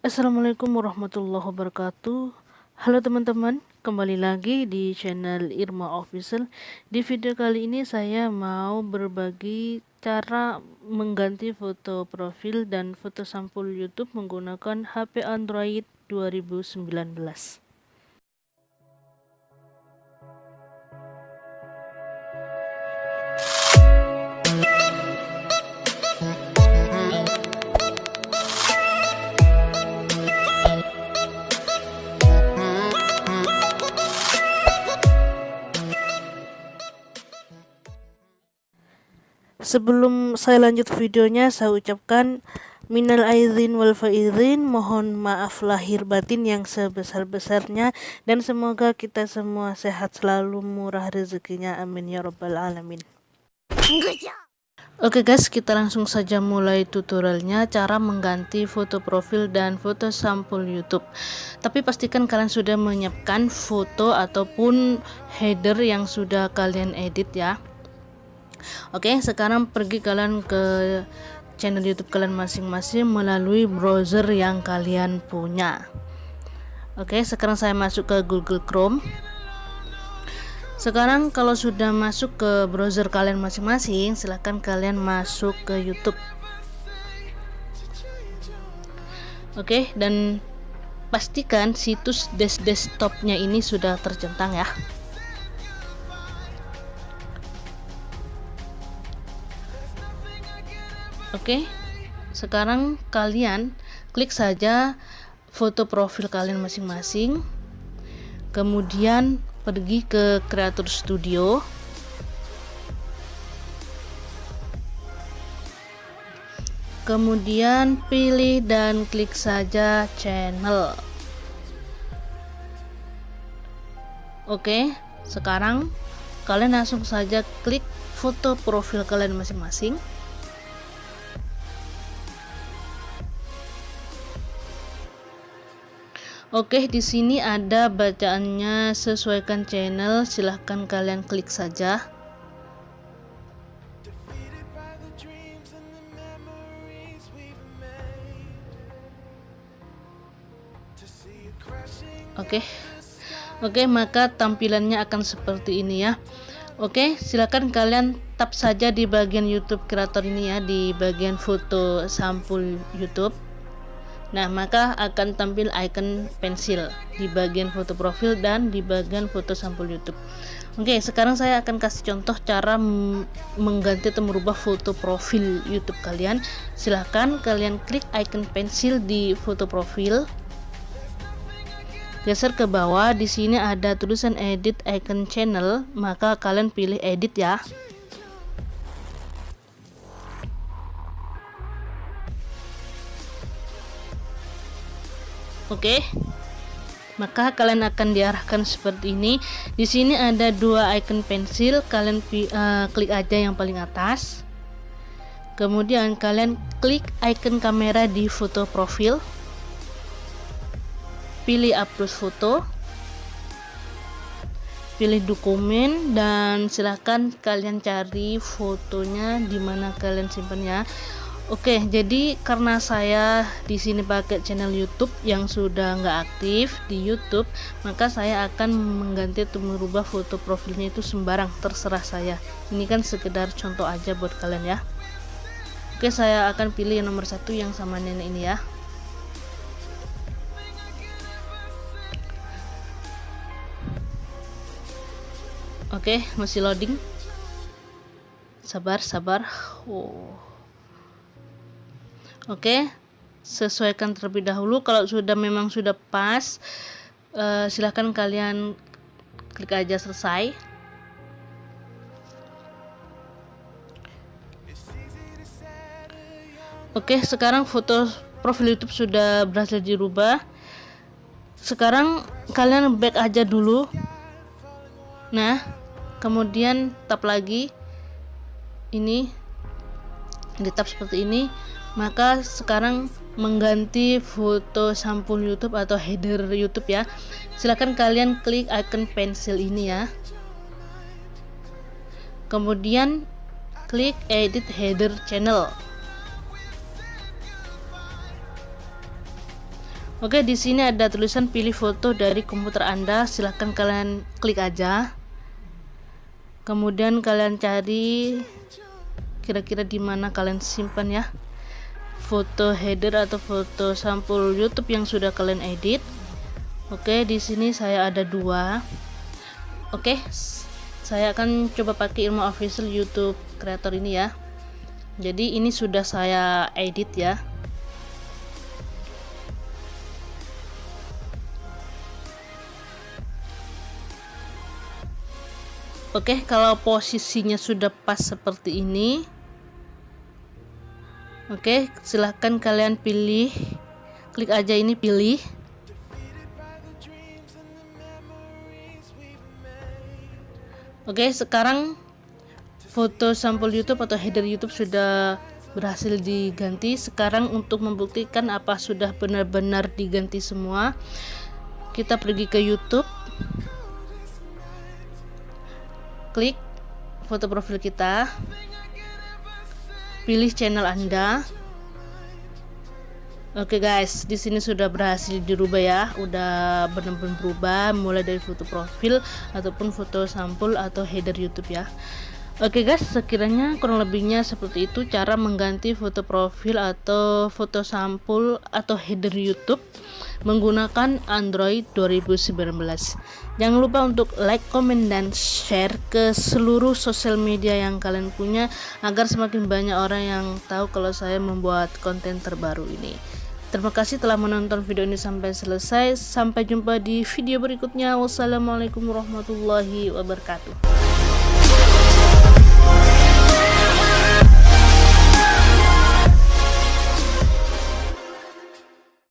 Assalamualaikum warahmatullahi wabarakatuh. Halo teman-teman, kembali lagi di channel Irma Official. Di video kali ini saya mau berbagi cara mengganti foto profil dan foto sampul YouTube menggunakan HP Android 2019 Sebelum saya lanjut videonya, saya ucapkan minal aizin wal faizin, mohon maaf lahir batin yang sebesar-besarnya dan semoga kita semua sehat selalu murah rezekinya amin ya rabbal alamin. Oke guys, kita langsung saja mulai tutorialnya cara mengganti foto profil dan foto sampul YouTube. Tapi pastikan kalian sudah menyiapkan foto ataupun header yang sudah kalian edit ya. Oke, sekarang pergi kalian ke channel YouTube kalian masing-masing melalui browser yang kalian punya. Oke, sekarang saya masuk ke Google Chrome. Sekarang kalau sudah masuk ke browser kalian masing-masing, silahkan kalian masuk ke YouTube. Oke, dan pastikan situs desktopnya ini sudah tercentang ya. Oke, sekarang kalian klik saja foto profil kalian masing-masing. Kemudian pergi ke Creator Studio. Kemudian pilih dan klik saja channel. Oke, sekarang kalian langsung saja klik foto profil kalian masing-masing. Oke, di sini ada bacaannya sesuaikan channel. Silahkan kalian klik saja. Oke. Oke, maka tampilannya akan seperti ini ya. Oke, silakan kalian tap saja di bagian YouTube kreator ini ya, di bagian foto sampul YouTube. Nah, maka akan tampil icon pensil di bagian foto profil dan di bagian foto sampul YouTube. Oke, sekarang saya akan kasih contoh cara mengganti atau merubah foto profil YouTube kalian. Silahkan kalian klik icon pensil di foto profil. Geser ke bawah, di sini ada tulisan edit icon channel, maka kalian pilih edit ya. Oke. Maka kalian akan diarahkan seperti ini. Di sini ada dua icon pensil, kalian uh, klik aja yang paling atas. Kemudian kalian klik icon kamera di foto profil. Pilih upload foto. Pilih dokumen dan silahkan kalian cari fotonya di mana kalian simpannya. Oke, jadi karena saya di sini pakai channel YouTube yang sudah nggak aktif di YouTube, maka saya akan mengganti atau merubah foto profilnya itu sembarang, terserah saya. Ini kan sekedar contoh aja buat kalian ya. Oke, saya akan pilih yang nomor satu yang sama nenek ini ya. Oke, masih loading. Sabar, sabar. Oh. Oke, sesuaikan terlebih dahulu. Kalau sudah memang sudah pas, uh, silahkan kalian klik aja selesai. Oke, sekarang foto profil YouTube sudah berhasil dirubah. Sekarang kalian back aja dulu. Nah, kemudian tap lagi. Ini di tap seperti ini maka sekarang mengganti foto sampul YouTube atau header YouTube ya silahkan kalian klik icon pensil ini ya kemudian klik edit header channel Oke, di sini ada tulisan pilih foto dari komputer Anda. Silahkan kalian klik aja. Kemudian kalian cari kira-kira di mana kalian simpan ya foto header atau foto sampul YouTube yang sudah kalian edit. Oke, di sini saya ada dua. Oke, saya akan coba pakai ilmu official YouTube creator ini ya. Jadi ini sudah saya edit ya. Oke, kalau posisinya sudah pas seperti ini. Oke, silahkan kalian pilih. Klik aja ini pilih. Oke, sekarang foto sampul YouTube atau header YouTube sudah berhasil diganti. Sekarang untuk membuktikan apa sudah benar-benar diganti semua, kita pergi ke YouTube klik foto profil kita pilih channel anda. Oke okay guys, di sini sudah berhasil dirubah ya, udah benar-benar berubah mulai dari foto profil ataupun foto sampul atau header YouTube ya. Oke okay guys, sekiranya kurang lebihnya seperti itu cara mengganti foto profil atau foto sampul atau header YouTube menggunakan Android 2019 jangan lupa untuk like, comment, dan share ke seluruh sosial media yang kalian punya agar semakin banyak orang yang tahu kalau saya membuat konten terbaru ini. Terima kasih telah menonton video ini sampai selesai. Sampai jumpa di video berikutnya. Wassalamualaikum warahmatullahi wabarakatuh